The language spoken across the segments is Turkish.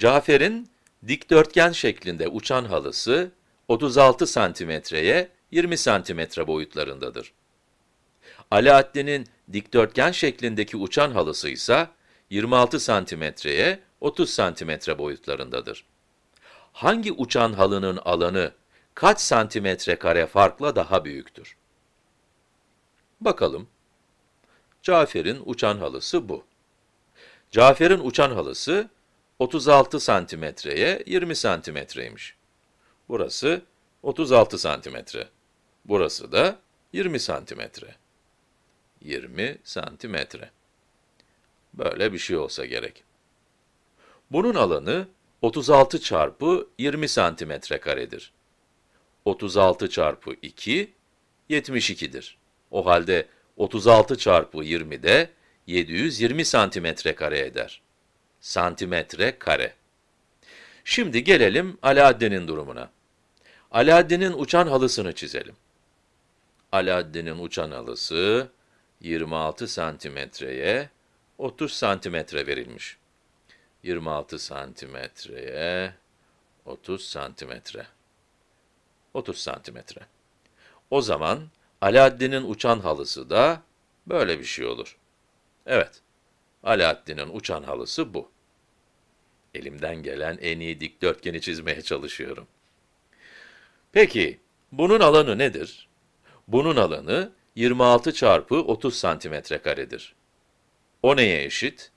Cafer'in dikdörtgen şeklinde uçan halısı 36 santimetreye 20 santimetre boyutlarındadır. Alaaddin'in dikdörtgen şeklindeki uçan halısı ise 26 santimetreye 30 santimetre boyutlarındadır. Hangi uçan halının alanı kaç santimetre kare farkla daha büyüktür? Bakalım. Cafer'in uçan halısı bu. Cafer'in uçan halısı 36 santimetreye 20 santimetreymiş. Burası 36 santimetre. Burası da 20 santimetre. 20 santimetre. Böyle bir şey olsa gerek. Bunun alanı 36 çarpı 20 santimetre karedir. 36 çarpı 2, 72'dir. O halde 36 çarpı 20 de 720 santimetre kare eder. Santimetre kare. Şimdi gelelim Alaaddin'in durumuna. Alaaddin'in uçan halısını çizelim. Alaaddin'in uçan halısı 26 santimetreye 30 santimetre verilmiş. 26 santimetreye 30 santimetre. 30 santimetre. O zaman Alaaddin'in uçan halısı da böyle bir şey olur. Evet, Alaaddin'in uçan halısı bu. Elimden gelen en iyi dikdörtgeni çizmeye çalışıyorum. Peki, bunun alanı nedir? Bunun alanı 26 çarpı 30 santimetre karedir. O neye eşit?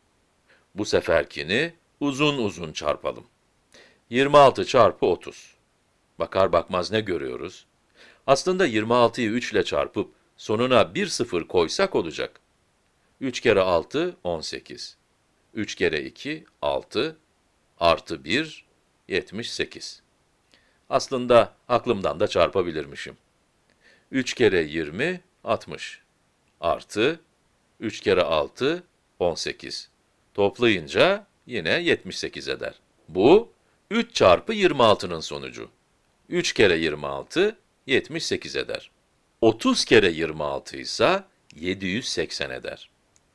Bu seferkini uzun uzun çarpalım. 26 çarpı 30. Bakar bakmaz ne görüyoruz? Aslında 26'yı 3 ile çarpıp sonuna bir sıfır koysak olacak. 3 kere 6, 18. 3 kere 2, 6. Artı 1, 78. Aslında aklımdan da çarpabilirmişim. 3 kere 20, 60. Artı 3 kere 6, 18. Toplayınca yine 78 eder. Bu 3 çarpı 26'nın sonucu. 3 kere 26, 78 eder. 30 kere 26 ise 780 eder.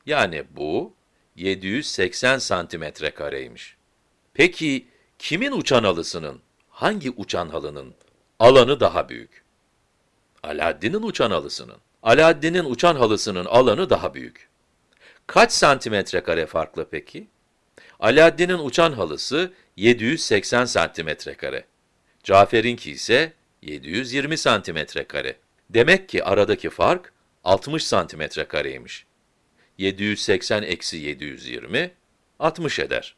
Yani bu 780 santimetre kareymiş. Peki kimin uçan halısının, hangi uçan halının alanı daha büyük? Alaaddin'in uçan halısının. Alaaddin'in uçan halısının alanı daha büyük. Kaç santimetre kare farklı peki? Alaaddin'in uçan halısı 780 santimetre kare. Cafer'inki ise 720 santimetre kare. Demek ki aradaki fark 60 santimetre kareymiş. 780 eksi 720, 60 eder.